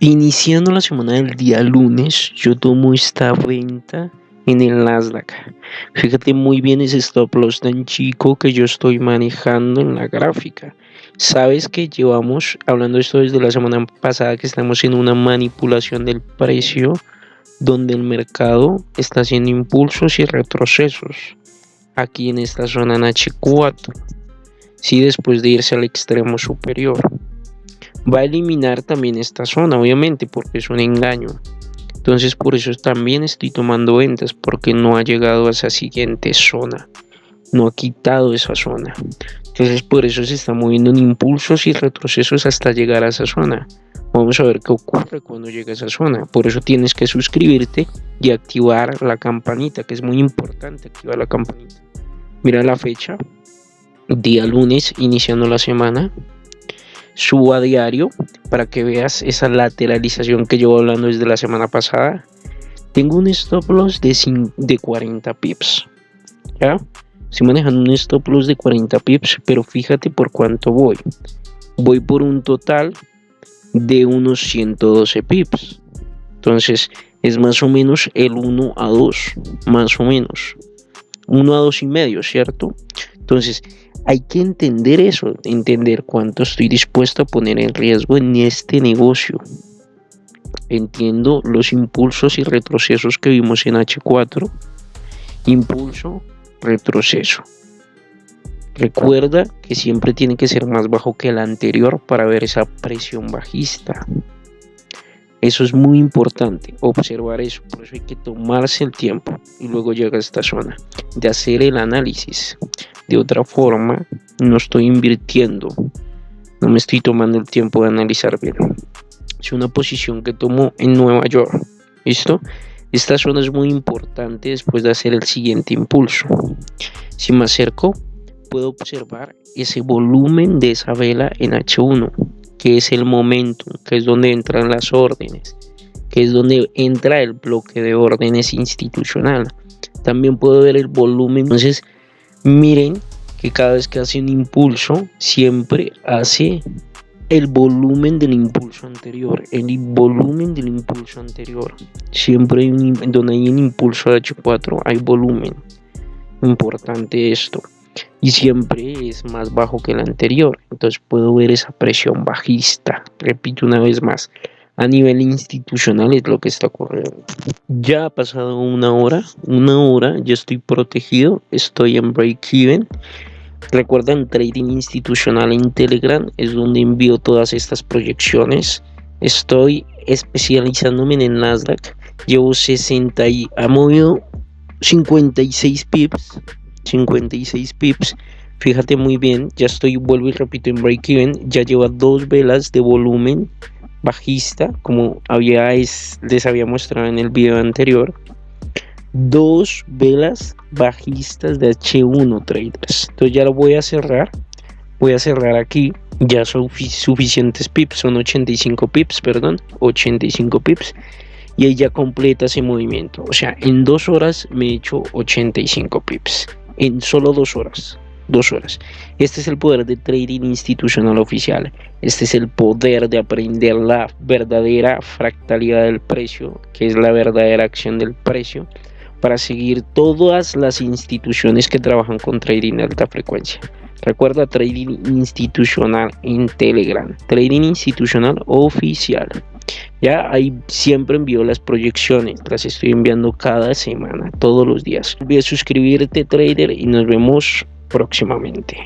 Iniciando la semana del día lunes, yo tomo esta venta en el Nasdaq. Fíjate muy bien ese stop loss tan chico que yo estoy manejando en la gráfica. Sabes que llevamos hablando esto desde la semana pasada que estamos en una manipulación del precio donde el mercado está haciendo impulsos y retrocesos aquí en esta zona en H4. Sí, después de irse al extremo superior va a eliminar también esta zona, obviamente, porque es un engaño. Entonces por eso también estoy tomando ventas, porque no ha llegado a esa siguiente zona. No ha quitado esa zona. Entonces por eso se está moviendo en impulsos y retrocesos hasta llegar a esa zona. Vamos a ver qué ocurre cuando llegue a esa zona. Por eso tienes que suscribirte y activar la campanita, que es muy importante activar la campanita. Mira la fecha, día lunes, iniciando la semana subo a diario para que veas esa lateralización que llevo hablando desde la semana pasada. Tengo un stop loss de, de 40 pips. ¿Ya? Estoy manejando un stop loss de 40 pips, pero fíjate por cuánto voy. Voy por un total de unos 112 pips. Entonces es más o menos el 1 a 2, más o menos. 1 a 2 y medio, ¿cierto? Entonces, hay que entender eso, entender cuánto estoy dispuesto a poner en riesgo en este negocio. Entiendo los impulsos y retrocesos que vimos en H4. Impulso, retroceso. Recuerda que siempre tiene que ser más bajo que el anterior para ver esa presión bajista. Eso es muy importante, observar eso. Por eso hay que tomarse el tiempo y luego llega a esta zona de hacer el análisis. De otra forma, no estoy invirtiendo, no me estoy tomando el tiempo de analizar bien. Es una posición que tomo en Nueva York. ¿Listo? Esta zona es muy importante después de hacer el siguiente impulso. Si me acerco, puedo observar ese volumen de esa vela en H1, que es el momento, que es donde entran las órdenes, que es donde entra el bloque de órdenes institucional. También puedo ver el volumen. Entonces, Miren que cada vez que hace un impulso, siempre hace el volumen del impulso anterior. El volumen del impulso anterior. Siempre hay un, donde hay un impulso H4 hay volumen. Importante esto. Y siempre es más bajo que el anterior. Entonces puedo ver esa presión bajista. Repito una vez más a nivel institucional es lo que está ocurriendo. Ya ha pasado una hora, una hora, ya estoy protegido, estoy en break-even. Recuerden, trading institucional en Telegram es donde envío todas estas proyecciones. Estoy especializándome en el Nasdaq. Llevo 60 y ha movido 56 pips. 56 pips. Fíjate muy bien, ya estoy, vuelvo y repito, en break-even. Ya lleva dos velas de volumen bajista, como había les había mostrado en el video anterior, dos velas bajistas de H1 traders. Entonces ya lo voy a cerrar. Voy a cerrar aquí. Ya son suficientes pips, son 85 pips, perdón, 85 pips. Y ahí ya completa ese movimiento. O sea, en dos horas me he hecho 85 pips. En solo dos horas dos horas. Este es el poder de trading institucional oficial. Este es el poder de aprender la verdadera fractalidad del precio, que es la verdadera acción del precio, para seguir todas las instituciones que trabajan con trading de alta frecuencia. Recuerda trading institucional en Telegram, trading institucional oficial. Ya ahí siempre envío las proyecciones, las estoy enviando cada semana, todos los días. No olvides suscribirte, trader, y nos vemos próximamente.